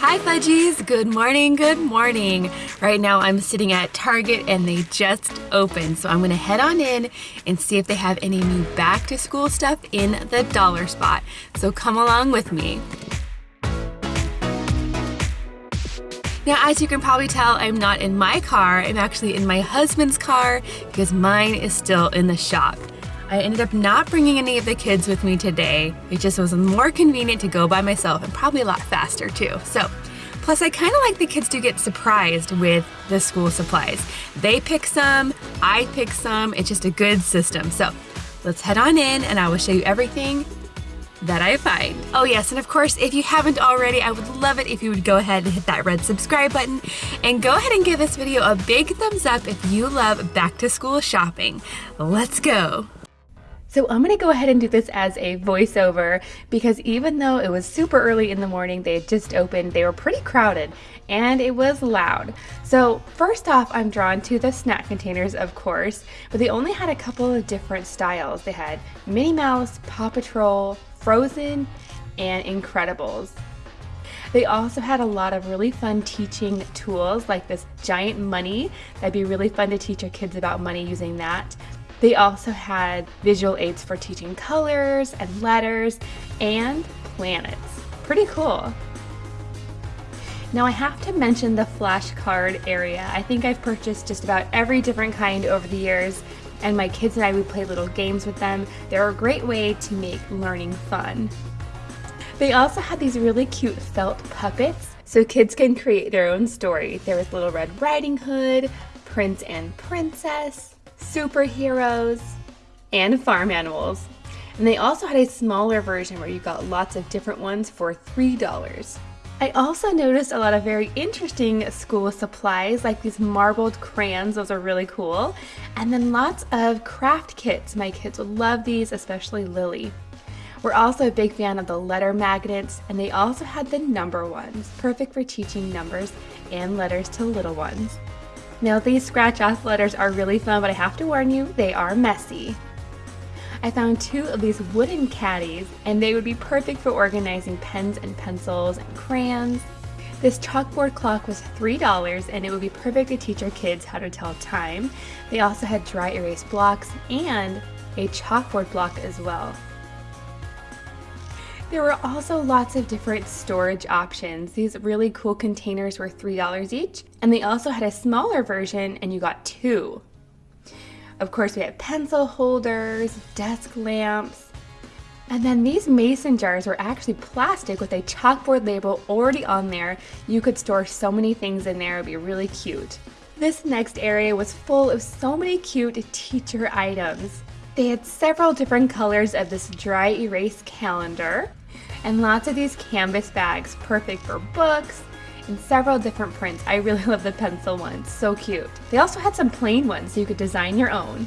Hi Fudgies, good morning, good morning. Right now I'm sitting at Target and they just opened, so I'm gonna head on in and see if they have any new back to school stuff in the dollar spot. So come along with me. Now, as you can probably tell, I'm not in my car. I'm actually in my husband's car because mine is still in the shop. I ended up not bringing any of the kids with me today. It just was more convenient to go by myself and probably a lot faster too. So, plus I kind of like the kids to get surprised with the school supplies. They pick some, I pick some. It's just a good system. So, let's head on in and I will show you everything that I find. Oh yes, and of course, if you haven't already, I would love it if you would go ahead and hit that red subscribe button and go ahead and give this video a big thumbs up if you love back to school shopping. Let's go. So I'm going to go ahead and do this as a voiceover because even though it was super early in the morning, they had just opened, they were pretty crowded and it was loud. So first off, I'm drawn to the snack containers, of course, but they only had a couple of different styles. They had Minnie Mouse, Paw Patrol, Frozen, and Incredibles. They also had a lot of really fun teaching tools like this giant money. That'd be really fun to teach your kids about money using that. They also had visual aids for teaching colors and letters and planets. Pretty cool. Now I have to mention the flashcard area. I think I've purchased just about every different kind over the years and my kids and I we play little games with them. They're a great way to make learning fun. They also had these really cute felt puppets so kids can create their own story. There was Little Red Riding Hood, Prince and Princess, superheroes, and farm animals. And they also had a smaller version where you got lots of different ones for $3. I also noticed a lot of very interesting school supplies like these marbled crayons, those are really cool. And then lots of craft kits, my kids would love these, especially Lily. We're also a big fan of the letter magnets and they also had the number ones, perfect for teaching numbers and letters to little ones. Now these scratch off letters are really fun, but I have to warn you, they are messy. I found two of these wooden caddies and they would be perfect for organizing pens and pencils and crayons. This chalkboard clock was $3 and it would be perfect to teach our kids how to tell time. They also had dry erase blocks and a chalkboard block as well. There were also lots of different storage options. These really cool containers were $3 each, and they also had a smaller version and you got two. Of course, we had pencil holders, desk lamps, and then these mason jars were actually plastic with a chalkboard label already on there. You could store so many things in there, it would be really cute. This next area was full of so many cute teacher items. They had several different colors of this dry erase calendar and lots of these canvas bags, perfect for books and several different prints. I really love the pencil ones, so cute. They also had some plain ones so you could design your own.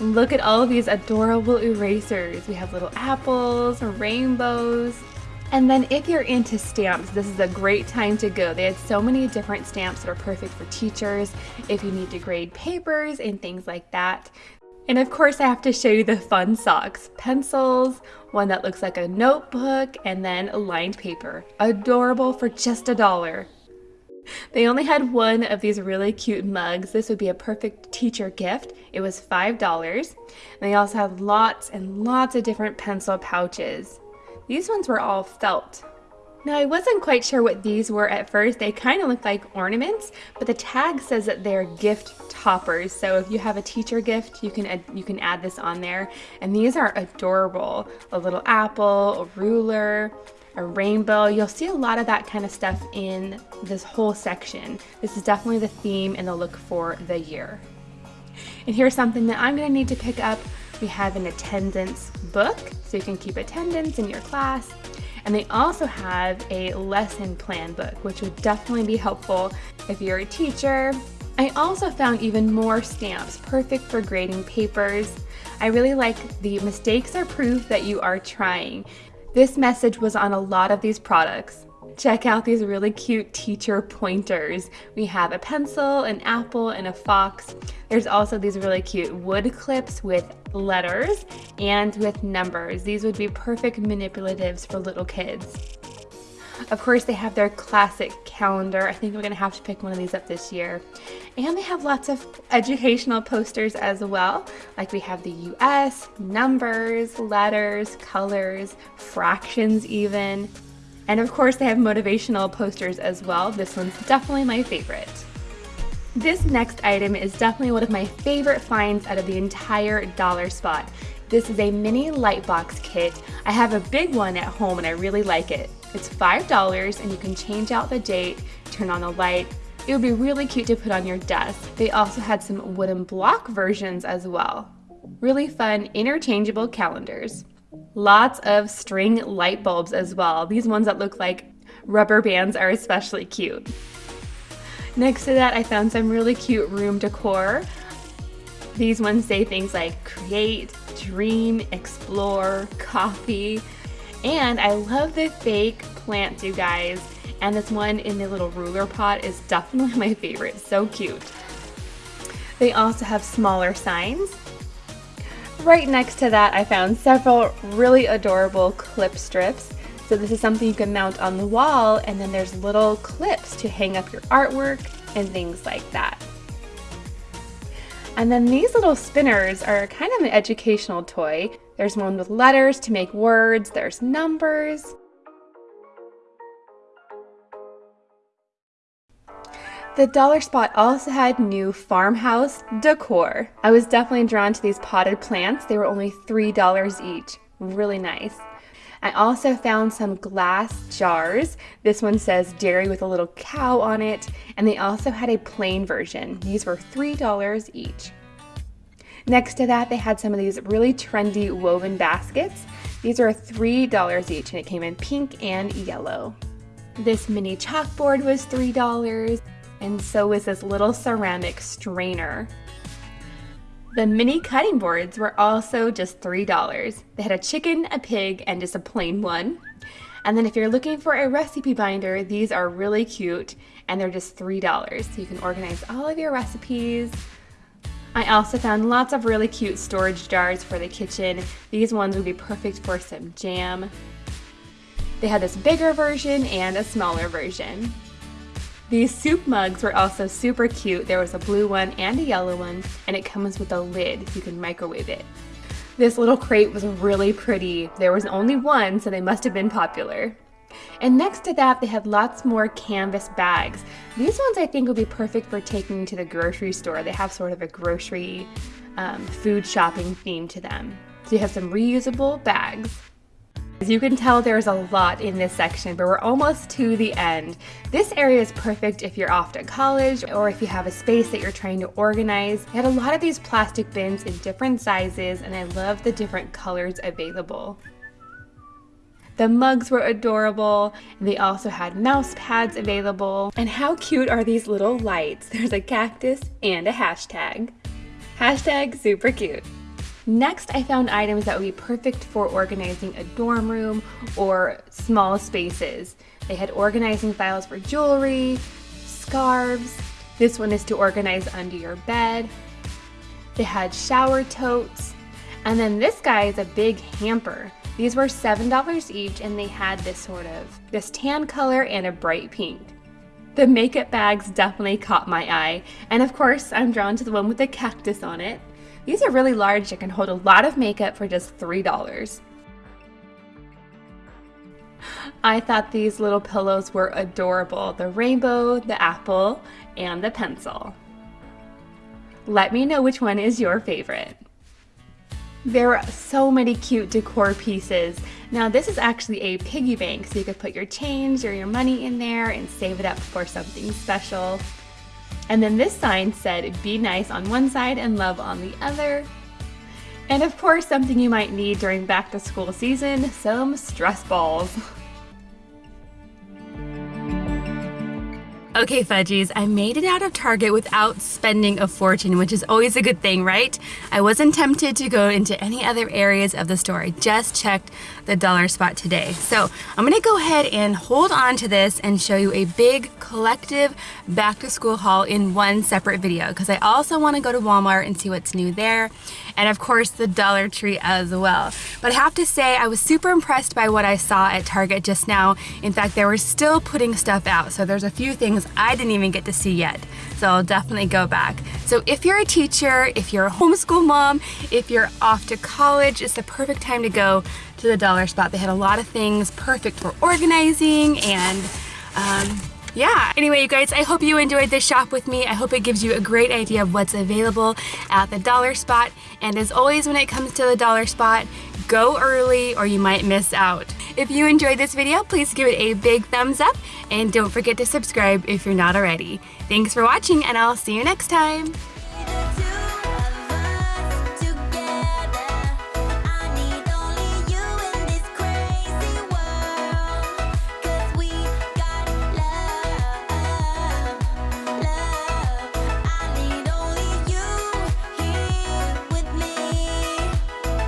Look at all of these adorable erasers. We have little apples, rainbows, and then if you're into stamps, this is a great time to go. They had so many different stamps that are perfect for teachers, if you need to grade papers and things like that. And of course I have to show you the fun socks. Pencils, one that looks like a notebook, and then lined paper. Adorable for just a dollar. They only had one of these really cute mugs. This would be a perfect teacher gift. It was $5. And they also had lots and lots of different pencil pouches. These ones were all felt. Now I wasn't quite sure what these were at first. They kind of look like ornaments, but the tag says that they're gift toppers. So if you have a teacher gift, you can add, you can add this on there. And these are adorable. A little apple, a ruler, a rainbow. You'll see a lot of that kind of stuff in this whole section. This is definitely the theme and the look for the year. And here's something that I'm gonna need to pick up. We have an attendance book, so you can keep attendance in your class. And they also have a lesson plan book, which would definitely be helpful if you're a teacher. I also found even more stamps, perfect for grading papers. I really like the mistakes are proof that you are trying. This message was on a lot of these products. Check out these really cute teacher pointers. We have a pencil, an apple, and a fox. There's also these really cute wood clips with letters and with numbers. These would be perfect manipulatives for little kids. Of course, they have their classic calendar. I think we're to have to pick one of these up this year. And they have lots of educational posters as well. Like we have the US, numbers, letters, colors, fractions even. And of course, they have motivational posters as well. This one's definitely my favorite. This next item is definitely one of my favorite finds out of the entire dollar spot. This is a mini light box kit. I have a big one at home and I really like it. It's $5 and you can change out the date, turn on the light. It would be really cute to put on your desk. They also had some wooden block versions as well. Really fun interchangeable calendars. Lots of string light bulbs as well. These ones that look like rubber bands are especially cute. Next to that, I found some really cute room decor. These ones say things like create, dream, explore, coffee. And I love the fake plants, you guys. And this one in the little ruler pot is definitely my favorite. So cute. They also have smaller signs. Right next to that, I found several really adorable clip strips. So this is something you can mount on the wall and then there's little clips to hang up your artwork and things like that. And then these little spinners are kind of an educational toy. There's one with letters to make words, there's numbers. The Dollar Spot also had new farmhouse decor. I was definitely drawn to these potted plants. They were only $3 each. Really nice. I also found some glass jars. This one says dairy with a little cow on it, and they also had a plain version. These were $3 each. Next to that, they had some of these really trendy woven baskets. These are $3 each, and it came in pink and yellow. This mini chalkboard was $3, and so was this little ceramic strainer. The mini cutting boards were also just $3. They had a chicken, a pig, and just a plain one. And then if you're looking for a recipe binder, these are really cute and they're just $3. So you can organize all of your recipes. I also found lots of really cute storage jars for the kitchen. These ones would be perfect for some jam. They had this bigger version and a smaller version. These soup mugs were also super cute. There was a blue one and a yellow one, and it comes with a lid you can microwave it. This little crate was really pretty. There was only one, so they must have been popular. And next to that, they had lots more canvas bags. These ones I think would be perfect for taking to the grocery store. They have sort of a grocery um, food shopping theme to them. So you have some reusable bags. You can tell, there's a lot in this section, but we're almost to the end. This area is perfect if you're off to college or if you have a space that you're trying to organize. They had a lot of these plastic bins in different sizes, and I love the different colors available. The mugs were adorable. And they also had mouse pads available. And how cute are these little lights? There's a cactus and a hashtag. Hashtag super cute. Next, I found items that would be perfect for organizing a dorm room or small spaces. They had organizing files for jewelry, scarves. This one is to organize under your bed. They had shower totes. And then this guy is a big hamper. These were $7 each and they had this sort of, this tan color and a bright pink. The makeup bags definitely caught my eye. And of course, I'm drawn to the one with the cactus on it. These are really large and can hold a lot of makeup for just $3. I thought these little pillows were adorable. The rainbow, the apple, and the pencil. Let me know which one is your favorite. There are so many cute decor pieces. Now this is actually a piggy bank, so you could put your change or your money in there and save it up for something special. And then this sign said, be nice on one side and love on the other. And of course, something you might need during back to school season, some stress balls. Okay, Fudgies, I made it out of Target without spending a fortune, which is always a good thing, right? I wasn't tempted to go into any other areas of the store. I just checked the dollar spot today. So I'm gonna go ahead and hold on to this and show you a big collective back to school haul in one separate video because I also wanna go to Walmart and see what's new there. And of course the Dollar Tree as well. But I have to say I was super impressed by what I saw at Target just now. In fact, they were still putting stuff out. So there's a few things I didn't even get to see yet. So I'll definitely go back. So if you're a teacher, if you're a homeschool mom, if you're off to college, it's the perfect time to go to the dollar spot. They had a lot of things perfect for organizing and um, yeah. Anyway, you guys, I hope you enjoyed this shop with me. I hope it gives you a great idea of what's available at the dollar spot. And as always, when it comes to the dollar spot, go early or you might miss out. If you enjoyed this video, please give it a big thumbs up and don't forget to subscribe if you're not already. Thanks for watching and I'll see you next time.